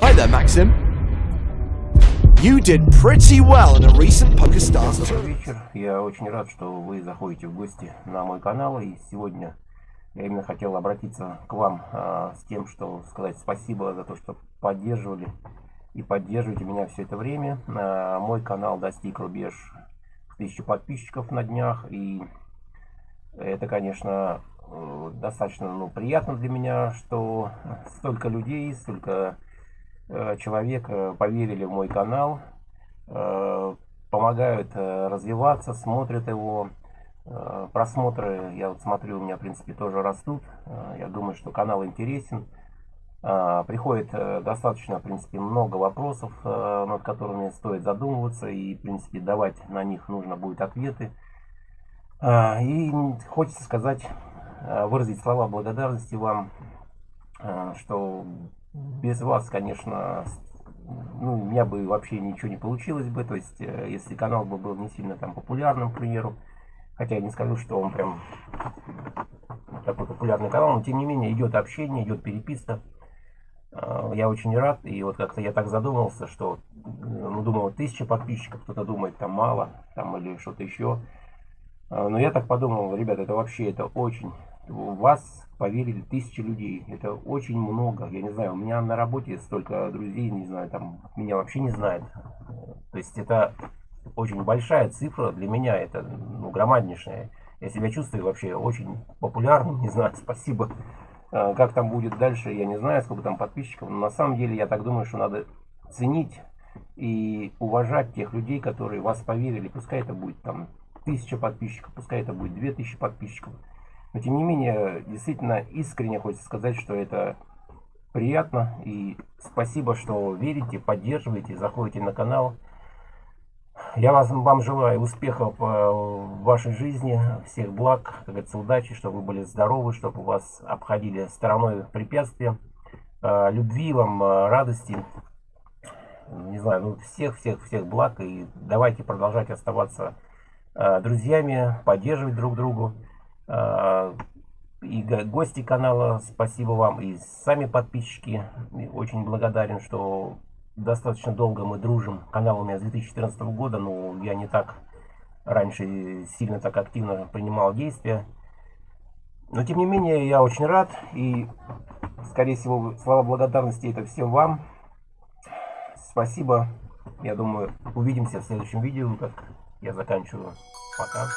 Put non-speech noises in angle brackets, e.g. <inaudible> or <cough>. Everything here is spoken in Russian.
Hi there, Maxim. You did pretty well in a recent PokerStars Добрый вечер. Я очень рад, что вы заходите в гости на мой канал. И сегодня я именно хотел обратиться к вам а, с тем, что сказать спасибо за то, что поддерживали и поддерживаете меня все это время. А, мой канал достиг рубеж тысячи подписчиков на днях. И это, конечно, э, достаточно ну, приятно для меня, что столько людей, столько человек э, поверили в мой канал, э, помогают развиваться, смотрят его. Просмотры, я вот смотрю, у меня в принципе тоже растут. Я думаю, что канал интересен. Приходит достаточно, в принципе, много вопросов, над которыми стоит задумываться. И, в принципе, давать на них нужно будет ответы. И хочется сказать, выразить слова благодарности вам, что без вас, конечно, ну, у меня бы вообще ничего не получилось бы. То есть, э, если канал бы был не сильно там популярным, к примеру, хотя я не скажу, что он прям такой популярный канал, но тем не менее идет общение, идет переписка. Э, я очень рад, и вот как-то я так задумался, что, ну, думал, тысяча подписчиков, кто-то думает, там мало, там или что-то еще. Э, но я так подумал, ребята, это вообще, это очень в вас поверили тысячи людей. Это очень много. Я не знаю, у меня на работе столько друзей, не знаю, там меня вообще не знают. То есть это очень большая цифра для меня, это ну, громаднейшая. Я себя чувствую вообще очень популярным, <laughs> не знаю, спасибо. А, как там будет дальше, я не знаю, сколько там подписчиков. Но на самом деле я так думаю, что надо ценить и уважать тех людей, которые вас поверили. Пускай это будет там тысяча подписчиков, пускай это будет две тысячи подписчиков. Но тем не менее, действительно искренне хочется сказать, что это приятно. И спасибо, что верите, поддерживаете, заходите на канал. Я вас, вам желаю успехов э, в вашей жизни, всех благ, как говорится, удачи, чтобы вы были здоровы, чтобы вас обходили стороной препятствия. Э, любви вам, э, радости, не знаю, ну всех-всех-всех благ. И давайте продолжать оставаться друзьями, поддерживать друг другу. А, и гости канала, спасибо вам, и сами подписчики. Очень благодарен, что достаточно долго мы дружим. Канал у меня с 2014 года, но я не так раньше сильно так активно принимал действия. Но тем не менее, я очень рад. И, скорее всего, слова благодарности это всем вам. Спасибо. Я думаю, увидимся в следующем видео, как я заканчиваю. Пока.